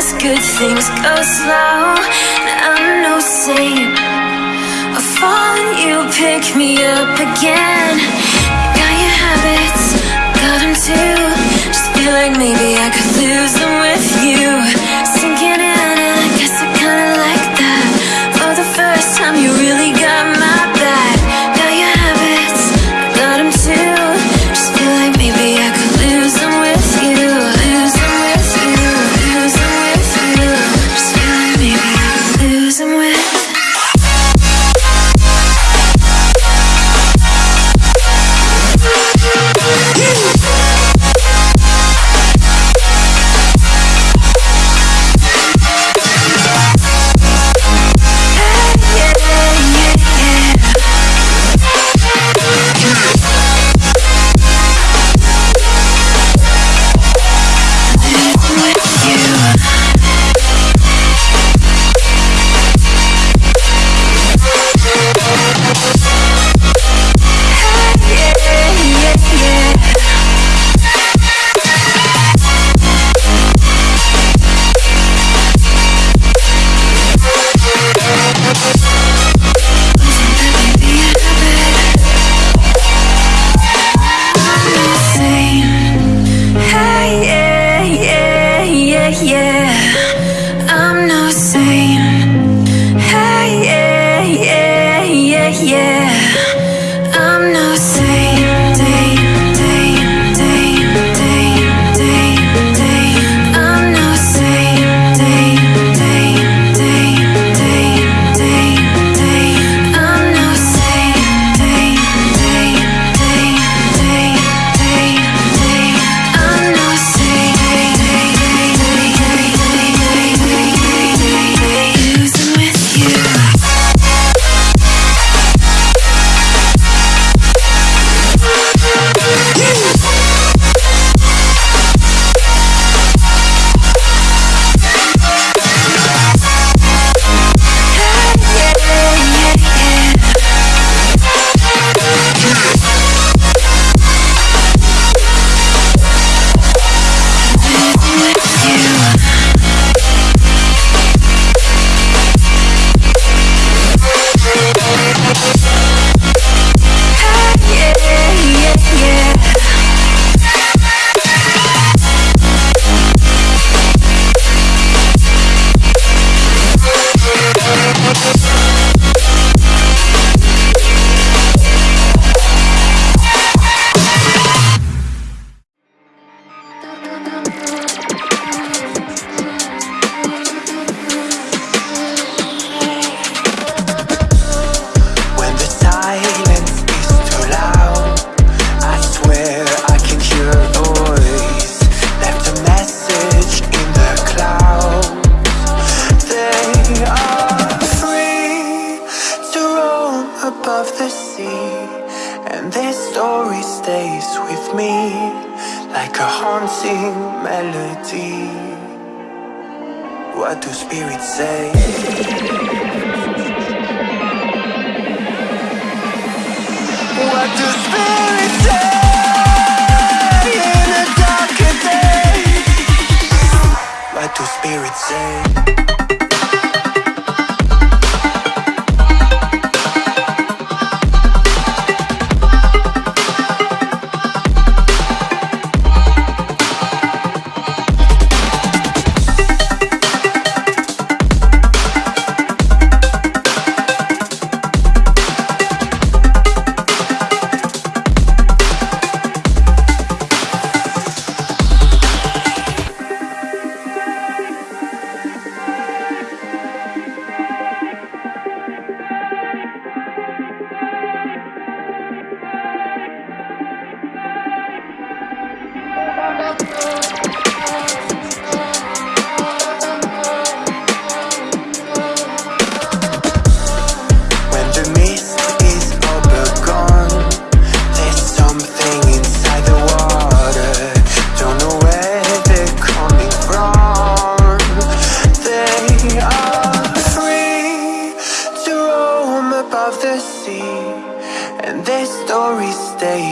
fast, good things go slow. I'm no saint. I fall you pick me up again. Got your habits, got them too. Just feel like maybe I could lose them with you. with me like a haunting melody. What do spirits say? What do spirits say? In. What do spirits say?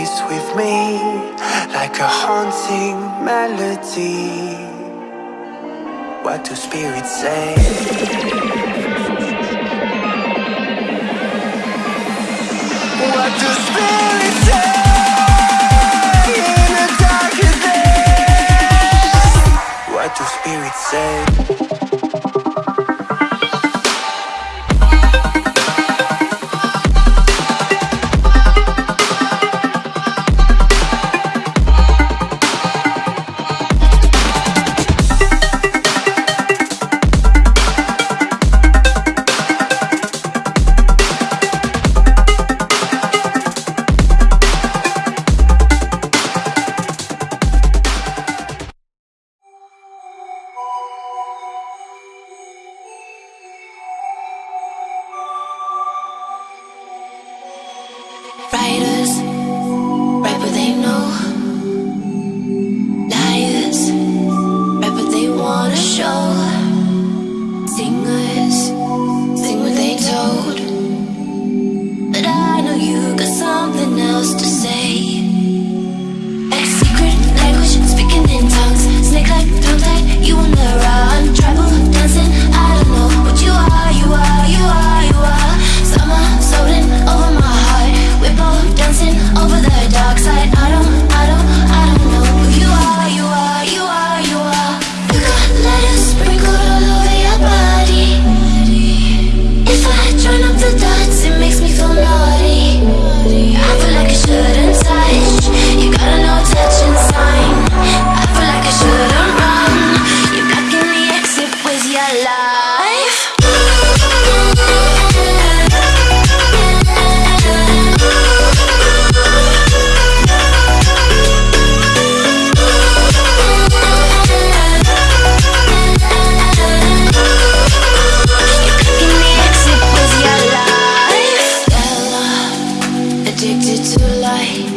stays with me like a haunting melody. What do spirits say? What do spirits say? In the? What do spirits say? addicted to light